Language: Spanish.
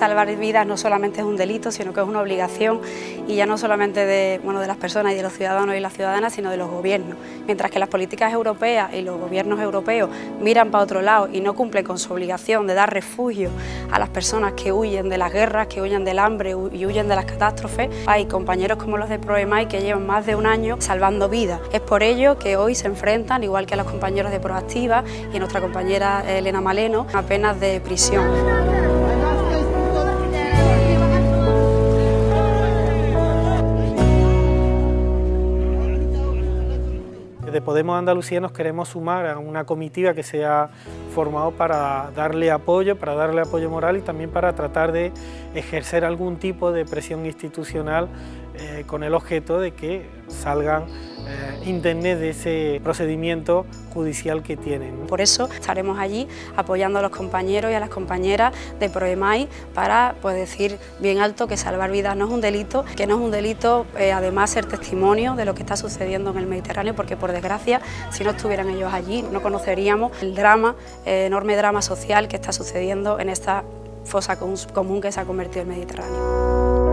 Salvar vidas no solamente es un delito, sino que es una obligación y ya no solamente de, bueno, de las personas y de los ciudadanos y las ciudadanas, sino de los gobiernos. Mientras que las políticas europeas y los gobiernos europeos miran para otro lado y no cumplen con su obligación de dar refugio a las personas que huyen de las guerras, que huyen del hambre y huyen de las catástrofes, hay compañeros como los de ProEMAI que llevan más de un año salvando vidas. Es por ello que hoy se enfrentan, igual que a los compañeros de Proactiva y a nuestra compañera Elena Maleno, a penas de prisión. De Podemos Andalucía nos queremos sumar a una comitiva que se ha formado para darle apoyo, para darle apoyo moral y también para tratar de ejercer algún tipo de presión institucional eh, con el objeto de que salgan eh, de ese procedimiento judicial que tienen. Por eso estaremos allí apoyando a los compañeros y a las compañeras de ProEMAI para pues, decir bien alto que salvar vidas no es un delito, que no es un delito eh, además ser testimonio de lo que está sucediendo en el Mediterráneo, porque por desgracia si no estuvieran ellos allí no conoceríamos el drama, eh, enorme drama social que está sucediendo en esta fosa común que se ha convertido en el Mediterráneo.